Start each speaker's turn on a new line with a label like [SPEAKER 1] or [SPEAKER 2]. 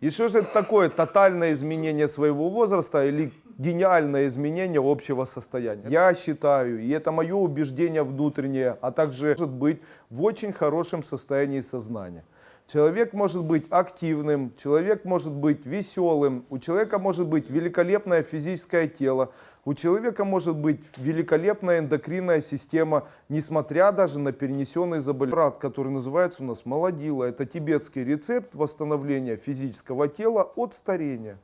[SPEAKER 1] И что же это такое? Тотальное изменение своего возраста или гениальное изменение общего состояния? Я считаю, и это мое убеждение внутреннее, а также может быть в очень хорошем состоянии сознания. Человек может быть активным, человек может быть веселым, у человека может быть великолепное физическое тело, у человека может быть великолепная эндокринная система, несмотря даже на перенесенный заболевание, который называется у нас молодила. Это тибетский рецепт восстановления физического тела от старения.